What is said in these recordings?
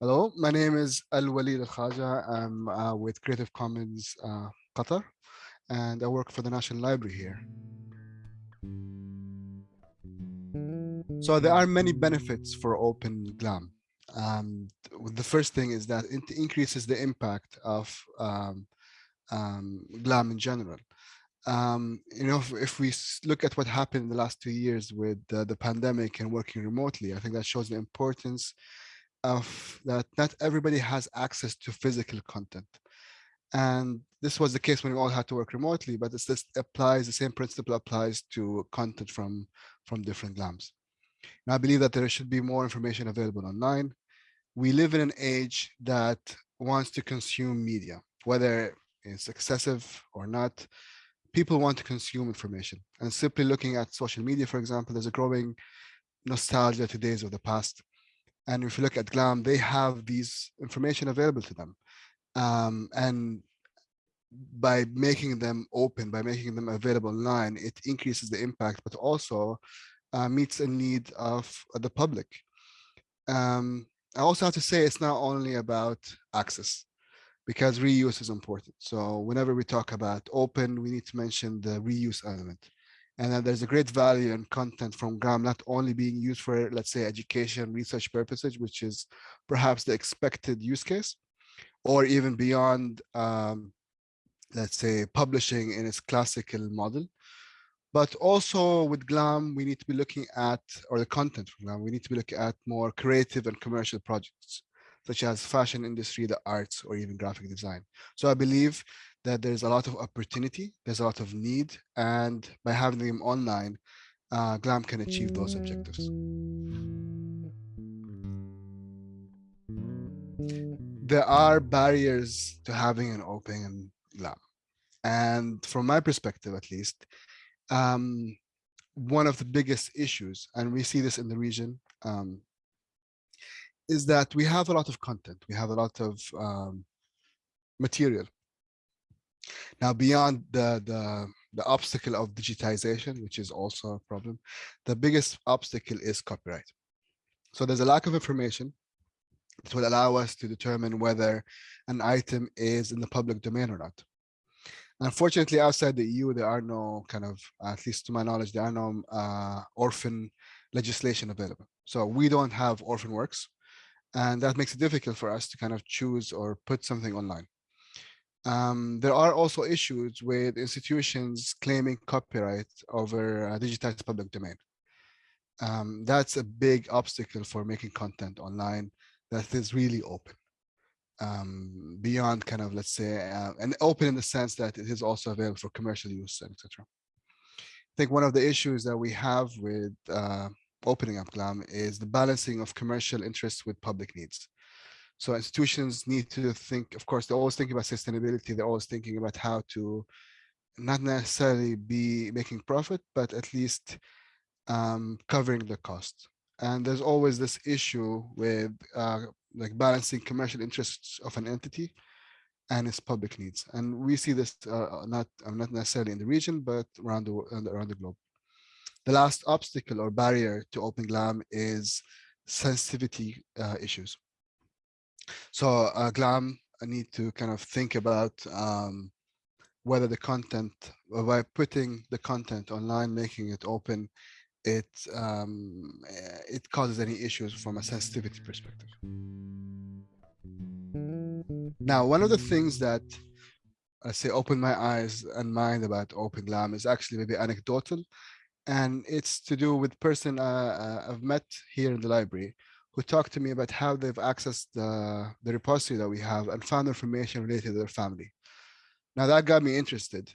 Hello, my name is Al Walid Al Khaja. I'm uh, with Creative Commons uh, Qatar, and I work for the National Library here. So there are many benefits for Open GLAM. Um, the first thing is that it increases the impact of um, um, GLAM in general. Um, you know, if, if, we look at what happened in the last two years with uh, the pandemic and working remotely, I think that shows the importance of that not everybody has access to physical content. And this was the case when we all had to work remotely, but this applies, the same principle applies to content from, from different GLAMs. And I believe that there should be more information available online. We live in an age that wants to consume media, whether it's excessive or not. People want to consume information. And simply looking at social media, for example, there's a growing nostalgia to days of the past. And if you look at GLAM, they have these information available to them. Um, and by making them open, by making them available online, it increases the impact, but also uh, meets a need of the public. Um, I also have to say it's not only about access because reuse is important. So whenever we talk about open, we need to mention the reuse element and then there's a great value in content from GLAM not only being used for, let's say, education, research purposes, which is perhaps the expected use case, or even beyond, um, let's say, publishing in its classical model. But also with GLAM, we need to be looking at, or the content from GLAM, we need to be looking at more creative and commercial projects, such as fashion industry, the arts, or even graphic design. So I believe that there's a lot of opportunity, there's a lot of need, and by having them online, uh, GLAM can achieve those objectives. There are barriers to having an open GLAM. And from my perspective, at least, um, one of the biggest issues, and we see this in the region, um, is that we have a lot of content. We have a lot of um, material now, beyond the, the, the obstacle of digitization, which is also a problem, the biggest obstacle is copyright. So there's a lack of information that will allow us to determine whether an item is in the public domain or not. Unfortunately, outside the EU, there are no kind of, at least to my knowledge, there are no uh, orphan legislation available. So we don't have orphan works, and that makes it difficult for us to kind of choose or put something online. Um, there are also issues with institutions claiming copyright over a digitized public domain. Um, that's a big obstacle for making content online that is really open um, beyond kind of, let's say, uh, and open in the sense that it is also available for commercial use, etc. I think one of the issues that we have with uh, opening up GLAM is the balancing of commercial interests with public needs. So institutions need to think, of course, they're always thinking about sustainability. They're always thinking about how to not necessarily be making profit, but at least um, covering the cost. And there's always this issue with uh, like balancing commercial interests of an entity and its public needs. And we see this uh, not, uh, not necessarily in the region, but around the, around the globe. The last obstacle or barrier to Open GLAM is sensitivity uh, issues. So uh, GLAM, I need to kind of think about um, whether the content, by putting the content online, making it open, it um, eh, it causes any issues from a sensitivity perspective. Now, one of the things that I say open my eyes and mind about Open GLAM is actually maybe anecdotal, and it's to do with person uh, uh I've met here in the library who talked to me about how they've accessed the, the repository that we have and found information related to their family. Now that got me interested.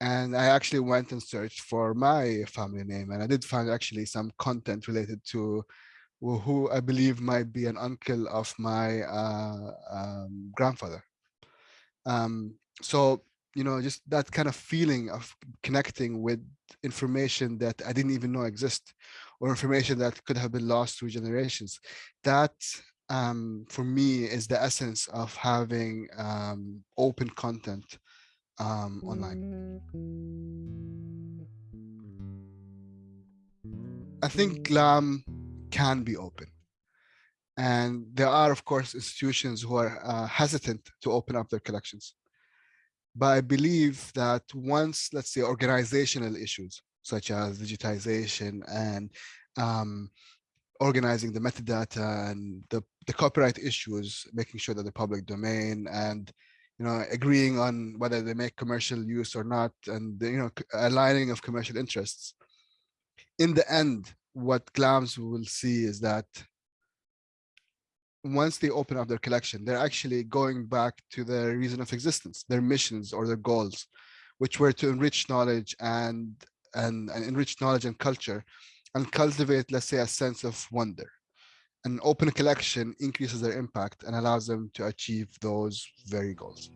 And I actually went and searched for my family name and I did find actually some content related to who I believe might be an uncle of my uh, um, grandfather. Um, so, you know, just that kind of feeling of connecting with information that I didn't even know exist or information that could have been lost through generations. That um, for me is the essence of having um, open content um, online. I think GLAM can be open. And there are, of course, institutions who are uh, hesitant to open up their collections. But I believe that once, let's say, organizational issues such as digitization and um, organizing the metadata and the, the copyright issues, making sure that the public domain and you know agreeing on whether they make commercial use or not, and you know aligning of commercial interests. In the end, what GLAMs will see is that once they open up their collection, they're actually going back to their reason of existence, their missions or their goals, which were to enrich knowledge and, and, and enrich knowledge and culture and cultivate, let's say, a sense of wonder. An open collection increases their impact and allows them to achieve those very goals.